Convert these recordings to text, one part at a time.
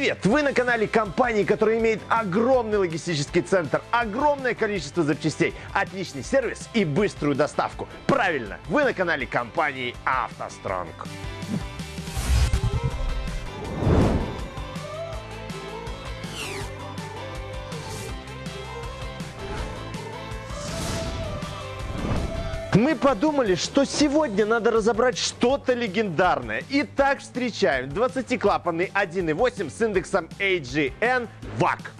Привет! Вы на канале компании, которая имеет огромный логистический центр, огромное количество запчастей, отличный сервис и быструю доставку. Правильно, вы на канале компании «АвтоСтронг». Мы подумали, что сегодня надо разобрать что-то легендарное. Итак, встречаем 20-клапанный 1.8 с индексом AGN VAC.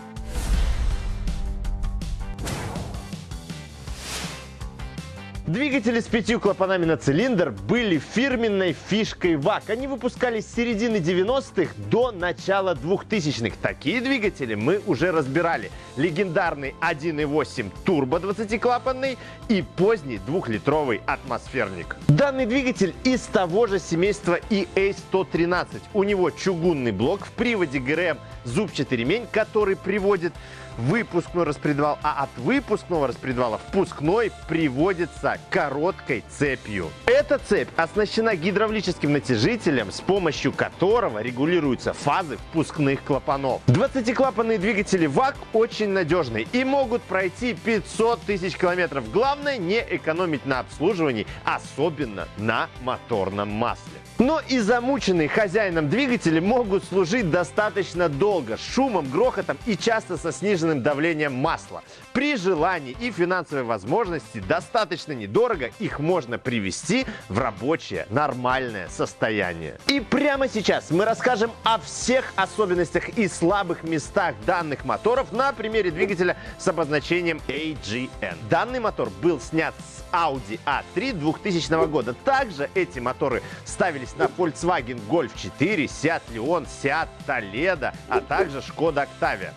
Двигатели с пятью клапанами на цилиндр были фирменной фишкой ВАК. Они выпускались с середины 90-х до начала 2000-х. Такие двигатели мы уже разбирали. Легендарный 1.8 турбо 20-клапанный и поздний двухлитровый атмосферник. Данный двигатель из того же семейства EA113. У него чугунный блок в приводе ГРМ зубчатый ремень, который приводит выпускной распредвал, а от выпускного распредвала впускной приводится короткой цепью. Эта цепь оснащена гидравлическим натяжителем, с помощью которого регулируются фазы впускных клапанов. 20-клапанные двигатели ВАК очень надежные и могут пройти 500 тысяч километров. Главное не экономить на обслуживании, особенно на моторном масле. Но и замученные хозяином двигатели могут служить достаточно долго, с шумом, грохотом и часто со сниженным давлением масла. При желании и финансовой возможности достаточно недорого их можно привести в рабочее нормальное состояние. И прямо сейчас мы расскажем о всех особенностях и слабых местах данных моторов на примере двигателя с обозначением AGN. Данный мотор был снят с Audi A3 2000 года. Также эти моторы ставились на Volkswagen Golf 4, Seat Leon, Seat Toledo, а также Skoda Octavia.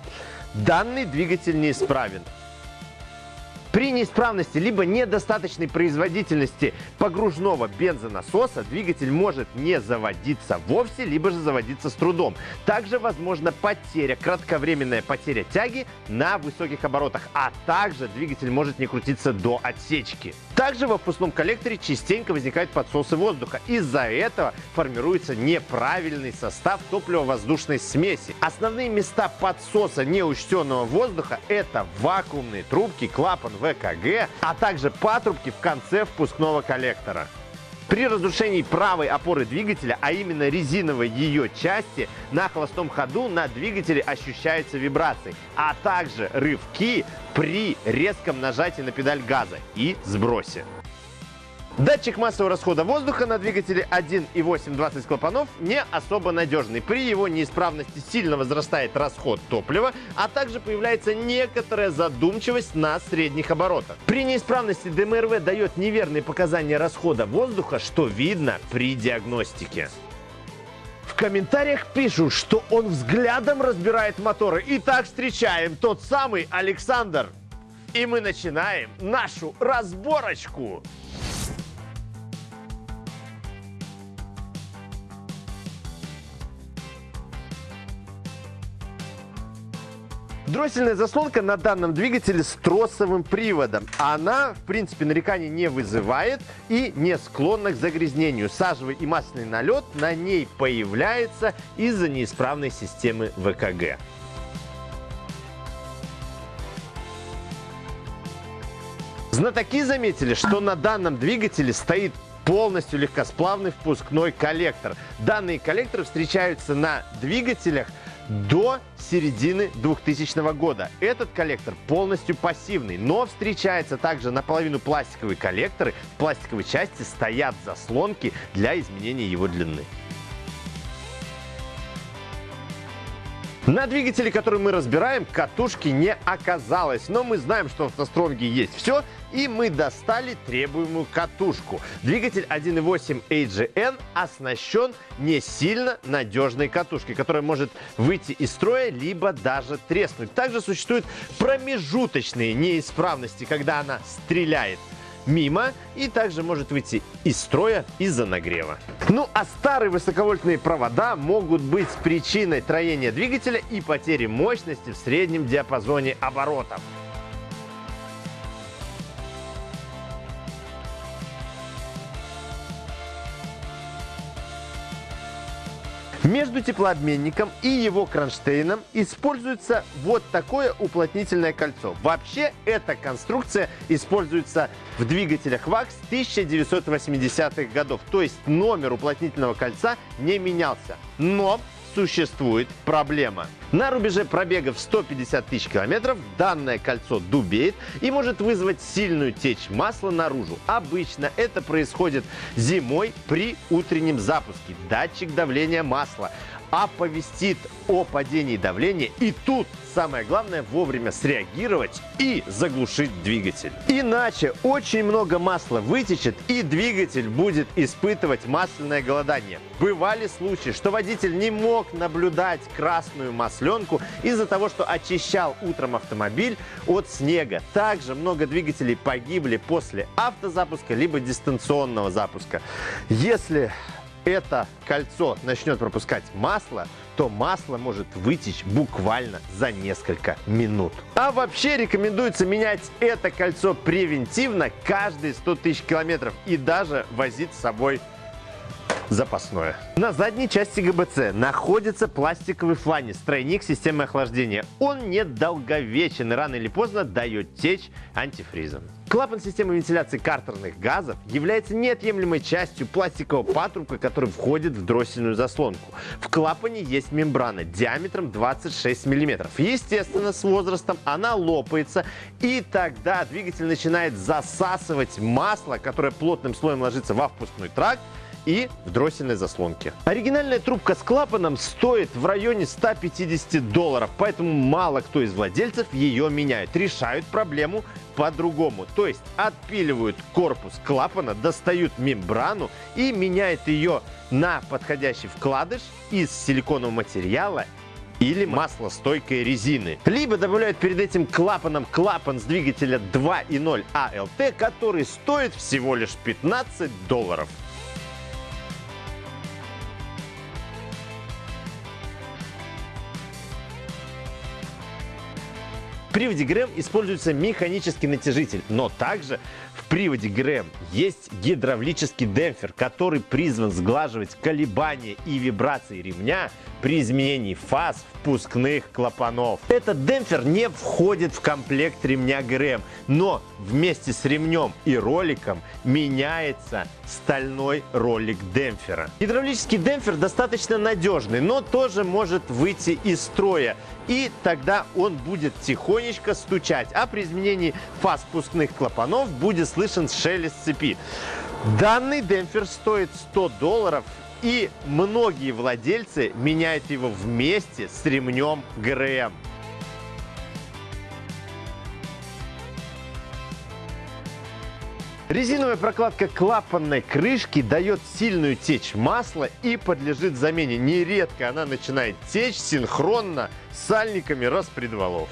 Данный двигатель неисправен. При неисправности либо недостаточной производительности погружного бензонасоса двигатель может не заводиться вовсе, либо же заводиться с трудом. Также возможна потеря, кратковременная потеря тяги на высоких оборотах, а также двигатель может не крутиться до отсечки. Также во впускном коллекторе частенько возникают подсосы воздуха. Из-за этого формируется неправильный состав топливо-воздушной смеси. Основные места подсоса неучтенного воздуха – это вакуумные трубки, клапан ВКГ, а также патрубки в конце впускного коллектора. При разрушении правой опоры двигателя, а именно резиновой ее части, на холостом ходу на двигателе ощущаются вибрации, а также рывки при резком нажатии на педаль газа и сбросе. Датчик массового расхода воздуха на двигателе 1.8 20 клапанов не особо надежный. При его неисправности сильно возрастает расход топлива, а также появляется некоторая задумчивость на средних оборотах. При неисправности ДМРВ дает неверные показания расхода воздуха, что видно при диагностике. В комментариях пишут, что он взглядом разбирает моторы. Итак, встречаем тот самый Александр. И мы начинаем нашу разборочку. Дроссельная заслонка на данном двигателе с тросовым приводом. Она, в принципе, нареканий не вызывает и не склонна к загрязнению. Сажевый и масляный налет на ней появляется из-за неисправной системы ВКГ. Знатоки заметили, что на данном двигателе стоит полностью легкосплавный впускной коллектор. Данные коллекторы встречаются на двигателях до середины 2000 года. Этот коллектор полностью пассивный, но встречается также наполовину пластиковые коллекторы. В пластиковой части стоят заслонки для изменения его длины. На двигателе, который мы разбираем, катушки не оказалось, но мы знаем, что в автостронге есть все, и мы достали требуемую катушку. Двигатель 1.8 AGN оснащен не сильно надежной катушкой, которая может выйти из строя, либо даже треснуть. Также существуют промежуточные неисправности, когда она стреляет мимо и также может выйти из строя из-за нагрева. Ну а старые высоковольтные провода могут быть причиной троения двигателя и потери мощности в среднем диапазоне оборотов. Между теплообменником и его кронштейном используется вот такое уплотнительное кольцо. Вообще эта конструкция используется в двигателях ВАКС 1980-х годов. То есть номер уплотнительного кольца не менялся. Но существует проблема. На рубеже пробега в 150 тысяч километров данное кольцо дубеет и может вызвать сильную течь масла наружу. Обычно это происходит зимой при утреннем запуске. Датчик давления масла оповестит о падении давления. И тут самое главное вовремя среагировать и заглушить двигатель. Иначе очень много масла вытечет и двигатель будет испытывать масляное голодание. Бывали случаи, что водитель не мог наблюдать красную масленку из-за того, что очищал утром автомобиль от снега. Также много двигателей погибли после автозапуска либо дистанционного запуска. Если это кольцо начнет пропускать масло, то масло может вытечь буквально за несколько минут. А вообще рекомендуется менять это кольцо превентивно каждые 100 тысяч километров и даже возить с собой запасное. На задней части ГБЦ находится пластиковый фланец, тройник системы охлаждения. Он недолговечен и рано или поздно дает течь антифризом. Клапан системы вентиляции картерных газов является неотъемлемой частью пластикового патрубка, который входит в дроссельную заслонку. В клапане есть мембрана диаметром 26 мм. Естественно, с возрастом она лопается, и тогда двигатель начинает засасывать масло, которое плотным слоем ложится во впускной тракт, и в дроссельной заслонке. Оригинальная трубка с клапаном стоит в районе 150 долларов, поэтому мало кто из владельцев ее меняет. Решают проблему по-другому. То есть отпиливают корпус клапана, достают мембрану и меняют ее на подходящий вкладыш из силиконового материала или маслостойкой резины. Либо добавляют перед этим клапаном клапан с двигателя 2.0 ALT, который стоит всего лишь 15 долларов. Приводе ГРМ используется механический натяжитель, но также в приводе ГРМ есть гидравлический демпфер, который призван сглаживать колебания и вибрации ремня при изменении фаз впускных клапанов. Этот демпфер не входит в комплект ремня ГРМ, но вместе с ремнем и роликом меняется стальной ролик демпфера. Гидравлический демпфер достаточно надежный, но тоже может выйти из строя. И тогда он будет тихонечко стучать, а при изменении фаз впускных клапанов будет слышен шелест цепи. Данный демпфер стоит 100 долларов и многие владельцы меняют его вместе с ремнем ГРМ. Резиновая прокладка клапанной крышки дает сильную течь масла и подлежит замене. Нередко она начинает течь синхронно с сальниками распредвалов.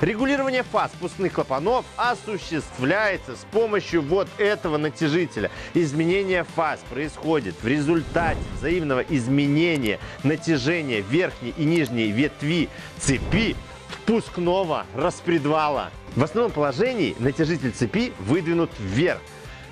Регулирование фаз впускных клапанов осуществляется с помощью вот этого натяжителя. Изменение фаз происходит в результате взаимного изменения натяжения верхней и нижней ветви цепи впускного распредвала. В основном положении натяжитель цепи выдвинут вверх.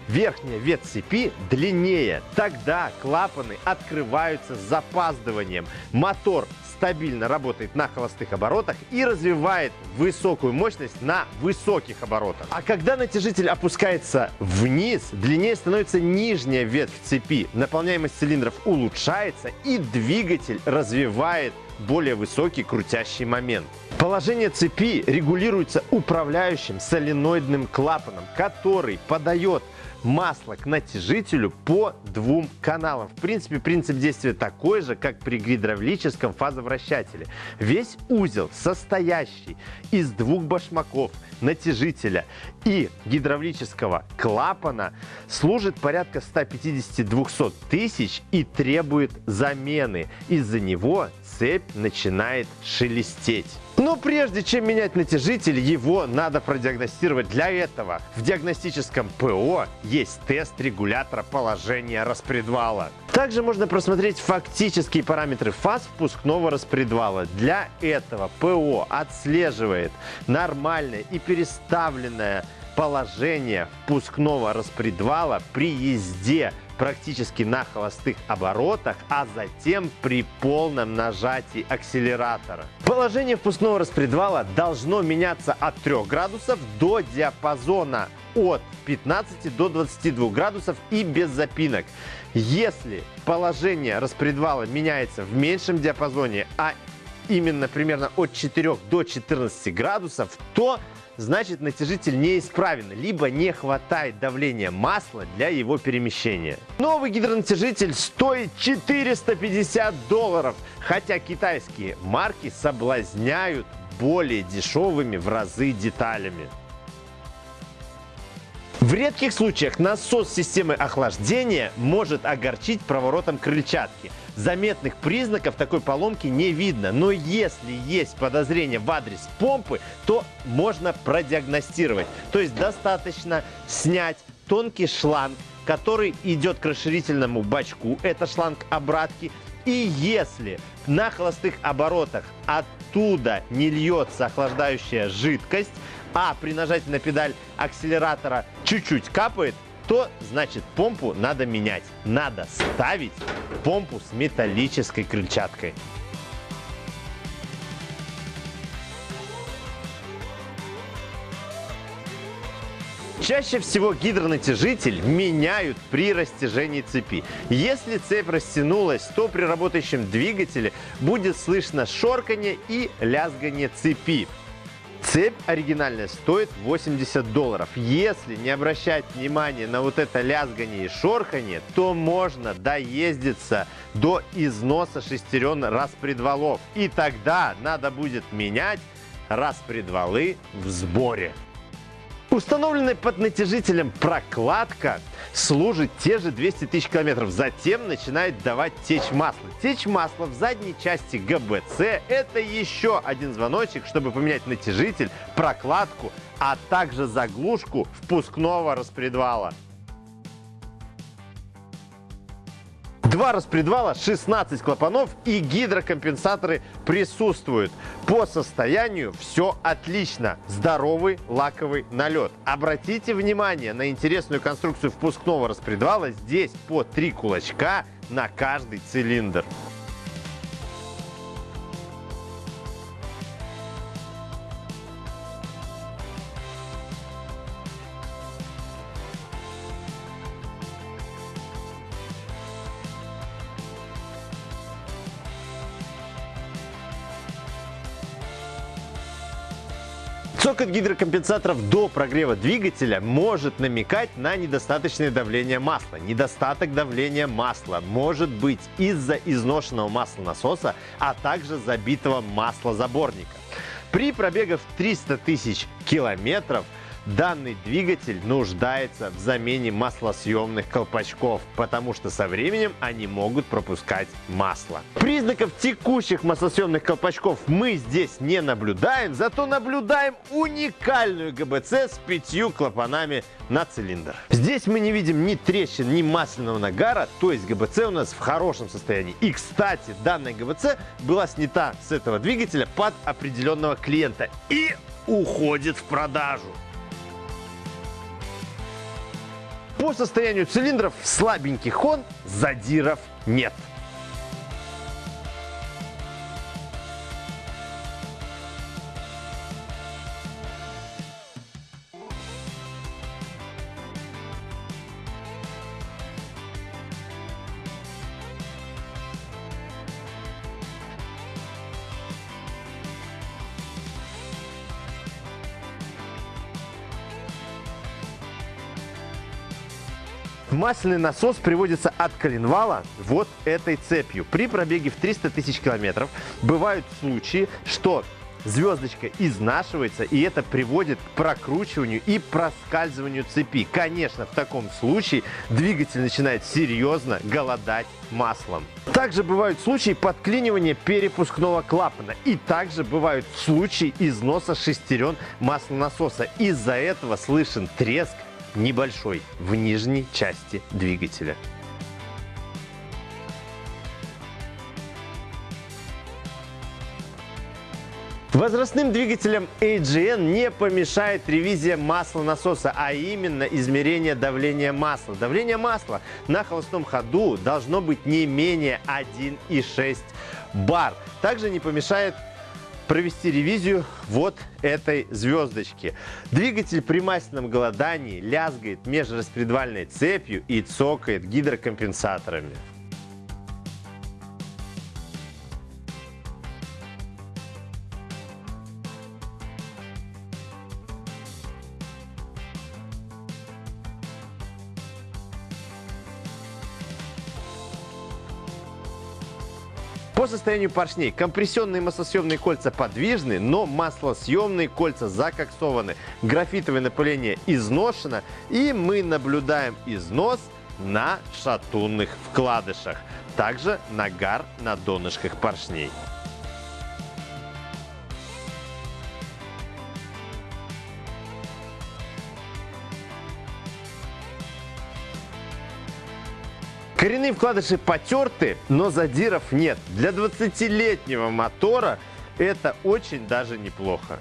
Верхняя ветвь цепи длиннее. Тогда клапаны открываются с запаздыванием. Мотор стабильно работает на холостых оборотах и развивает высокую мощность на высоких оборотах. А когда натяжитель опускается вниз, длиннее становится нижняя ветвь цепи, наполняемость цилиндров улучшается и двигатель развивает более высокий крутящий момент. Положение цепи регулируется управляющим соленоидным клапаном, который подает масло к натяжителю по двум каналам. В принципе, принцип действия такой же, как при гидравлическом фазовращателе. Весь узел, состоящий из двух башмаков, натяжителя и гидравлического клапана, служит порядка 150-200 тысяч и требует замены. Из-за него цепь начинает шелестеть. Но прежде чем менять натяжитель, его надо продиагностировать. Для этого в диагностическом ПО есть тест регулятора положения распредвала. Также можно просмотреть фактические параметры фаз впускного распредвала. Для этого ПО отслеживает нормальное и переставленное положение впускного распредвала при езде практически на холостых оборотах, а затем при полном нажатии акселератора. Положение впускного распредвала должно меняться от 3 градусов до диапазона от 15 до 22 градусов и без запинок. Если положение распредвала меняется в меньшем диапазоне, а именно примерно от 4 до 14 градусов, то значит натяжитель неисправен, либо не хватает давления масла для его перемещения. Новый гидронатяжитель стоит 450 долларов, хотя китайские марки соблазняют более дешевыми в разы деталями. В редких случаях насос системы охлаждения может огорчить проворотом крыльчатки. Заметных признаков такой поломки не видно, но если есть подозрение в адрес помпы, то можно продиагностировать. То есть достаточно снять тонкий шланг, который идет к расширительному бачку, это шланг обратки, и если на холостых оборотах оттуда не льется охлаждающая жидкость, а при нажатии на педаль акселератора чуть-чуть капает, то значит помпу надо менять. Надо ставить помпу с металлической крыльчаткой. Чаще всего гидронатяжитель меняют при растяжении цепи. Если цепь растянулась, то при работающем двигателе будет слышно шорканье и лязгание цепи. Цепь оригинальная стоит 80 долларов. Если не обращать внимания на вот это лязгание и шорхание, то можно доездиться до износа шестерен распредвалов. И тогда надо будет менять распредвалы в сборе. Установленная под натяжителем прокладка служит те же 200 тысяч километров. Затем начинает давать течь масла. Течь масла в задней части ГБЦ – это еще один звоночек, чтобы поменять натяжитель, прокладку, а также заглушку впускного распредвала. Два распредвала, 16 клапанов и гидрокомпенсаторы присутствуют. По состоянию все отлично. Здоровый лаковый налет. Обратите внимание на интересную конструкцию впускного распредвала. Здесь по три кулачка на каждый цилиндр. Цокот гидрокомпенсаторов до прогрева двигателя может намекать на недостаточное давление масла. Недостаток давления масла может быть из-за изношенного маслонасоса, а также забитого маслозаборника. При пробегах 300 тысяч километров – Данный двигатель нуждается в замене маслосъемных колпачков, потому что со временем они могут пропускать масло. Признаков текущих маслосъемных колпачков мы здесь не наблюдаем, зато наблюдаем уникальную ГБЦ с пятью клапанами на цилиндр. Здесь мы не видим ни трещин, ни масляного нагара, то есть ГБЦ у нас в хорошем состоянии. И, кстати, данная ГБЦ была снята с этого двигателя под определенного клиента и уходит в продажу. По состоянию цилиндров слабенький хон, задиров нет. Масляный насос приводится от коленвала вот этой цепью. При пробеге в 300 тысяч километров бывают случаи, что звездочка изнашивается, и это приводит к прокручиванию и проскальзыванию цепи. Конечно, в таком случае двигатель начинает серьезно голодать маслом. Также бывают случаи подклинивания перепускного клапана. И также бывают случаи износа шестерен маслонасоса. Из-за этого слышен треск небольшой в нижней части двигателя. Возрастным двигателям AGN не помешает ревизия масла насоса, а именно измерение давления масла. Давление масла на холостом ходу должно быть не менее 1,6 бар. Также не помешает провести ревизию вот этой звездочки. Двигатель при масляном голодании лязгает межраспредвальной цепью и цокает гидрокомпенсаторами. По состоянию поршней компрессионные маслосъемные кольца подвижны, но маслосъемные кольца закоксованы. Графитовое напыление изношено и мы наблюдаем износ на шатунных вкладышах. Также нагар на донышках поршней. Коренные вкладыши потерты, но задиров нет. Для 20-летнего мотора это очень даже неплохо.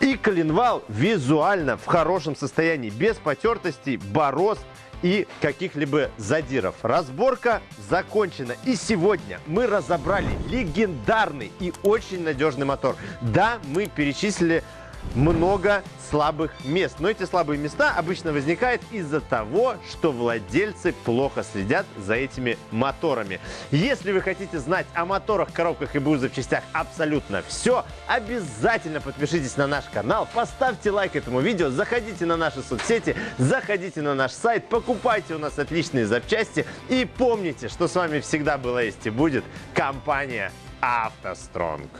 И коленвал визуально в хорошем состоянии, без потертостей, борозд и каких-либо задиров. Разборка закончена. И сегодня мы разобрали легендарный и очень надежный мотор. Да, мы перечислили много слабых мест. Но эти слабые места обычно возникают из-за того, что владельцы плохо следят за этими моторами. Если вы хотите знать о моторах, коробках и БУ запчастях абсолютно все, обязательно подпишитесь на наш канал, поставьте лайк этому видео, заходите на наши соцсети, заходите на наш сайт, покупайте у нас отличные запчасти и помните, что с вами всегда была есть и будет компания «АвтоСтронг».